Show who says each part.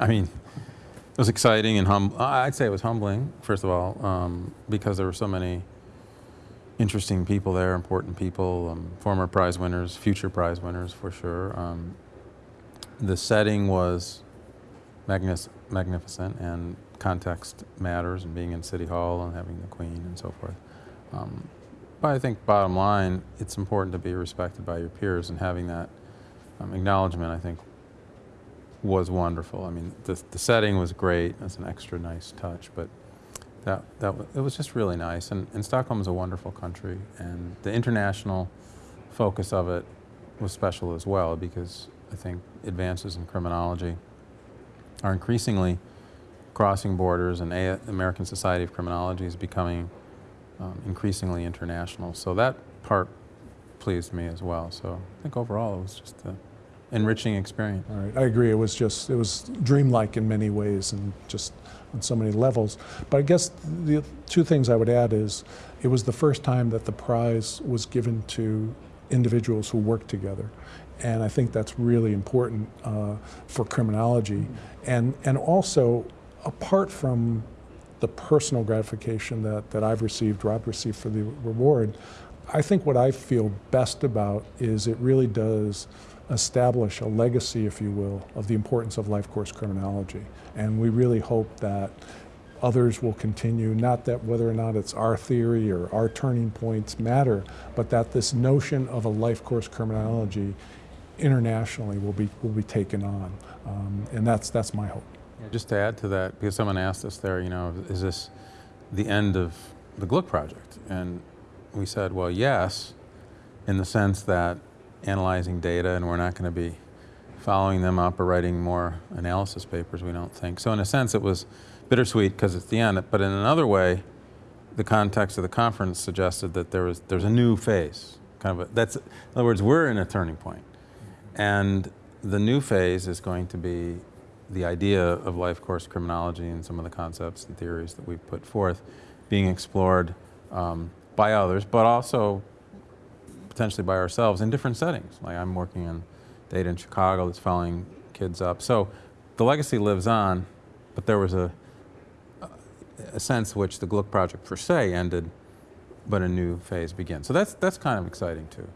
Speaker 1: I mean, it was exciting and hum. I'd say it was humbling, first of all, um, because there were so many interesting people there, important people, um, former prize winners, future prize winners for sure. Um, the setting was magnific magnificent and context matters and being in City Hall and having the Queen and so forth. Um, but I think bottom line, it's important to be respected by your peers and having that um, acknowledgement, I think, was wonderful. I mean, the, the setting was great. That's an extra nice touch, but that, that it was just really nice. And, and Stockholm is a wonderful country, and the international focus of it was special as well because I think advances in criminology are increasingly crossing borders, and A American Society of Criminology is becoming um, increasingly international. So that part pleased me as well. So I think overall it was just an enriching experience.
Speaker 2: All right, I agree. It was just, it was dreamlike in many ways and just on so many levels. But I guess the two things I would add is it was the first time that the prize was given to individuals who work together. And I think that's really important uh, for criminology. And, and also, apart from the personal gratification that, that I've received, Rob received for the reward, I think what I feel best about is it really does establish a legacy, if you will, of the importance of life course criminology. And we really hope that others will continue, not that whether or not it's our theory or our turning points matter, but that this notion of a life course criminology internationally will be, will be taken on. Um, and that's, that's my hope.
Speaker 1: Just to add to that, because someone asked us there, you know, is this the end of the Glueck project? And we said, well, yes, in the sense that analyzing data and we're not going to be following them up or writing more analysis papers, we don't think. So in a sense, it was bittersweet because it's the end, but in another way, the context of the conference suggested that there was there's a new phase. Kind of a, that's in other words, we're in a turning point, and the new phase is going to be the idea of life course criminology and some of the concepts and theories that we've put forth being explored um, by others, but also potentially by ourselves in different settings. Like I'm working on data in Chicago that's following kids up. So the legacy lives on, but there was a, a sense which the Glueck project per se ended, but a new phase begins. So that's, that's kind of exciting too.